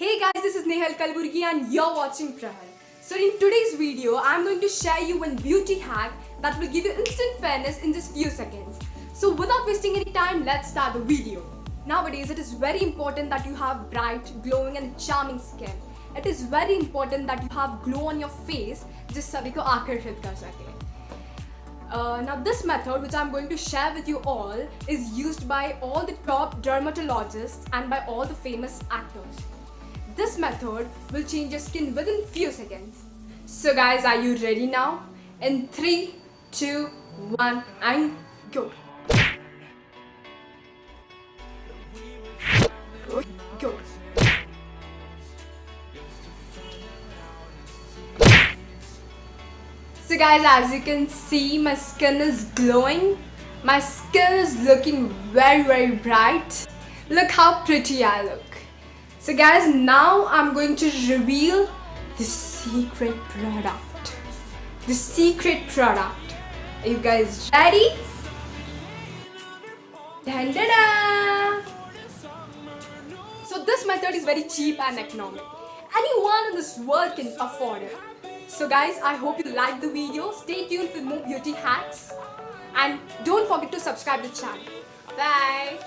Hey guys, this is Nehal Kalburgi and you're watching Prahal. So in today's video, I'm going to share you one beauty hack that will give you instant fairness in just few seconds. So without wasting any time, let's start the video. Nowadays, it is very important that you have bright, glowing and charming skin. It is very important that you have glow on your face जिस सभी को आकर्षित कर सके uh, now this method which I'm going to share with you all is used by all the top dermatologists and by all the famous actors. This method will change your skin within few seconds. So guys, are you ready now? In 3, 2, 1 and go. Go. So guys, as you can see, my skin is glowing. My skin is looking very very bright. Look how pretty I look. So guys, now I'm going to reveal the secret product. The secret product. Are you guys ready? Dun, dun, dun. So this method is very cheap and economic. Anyone in this world can afford it. So guys, I hope you liked the video. Stay tuned for more beauty hacks. And don't forget to subscribe to the channel. Bye.